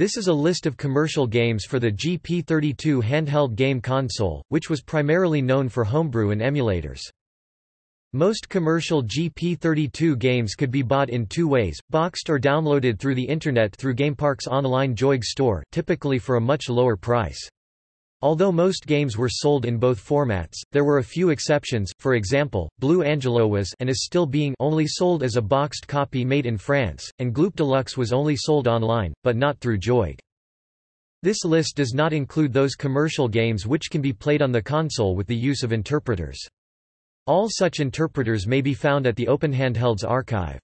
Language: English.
This is a list of commercial games for the GP32 handheld game console, which was primarily known for homebrew and emulators. Most commercial GP32 games could be bought in two ways, boxed or downloaded through the Internet through GamePark's online Joig store, typically for a much lower price. Although most games were sold in both formats, there were a few exceptions, for example, Blue Angelo was and is still being only sold as a boxed copy made in France, and Gloop Deluxe was only sold online, but not through Joig. This list does not include those commercial games which can be played on the console with the use of interpreters. All such interpreters may be found at the Open Handhelds archive.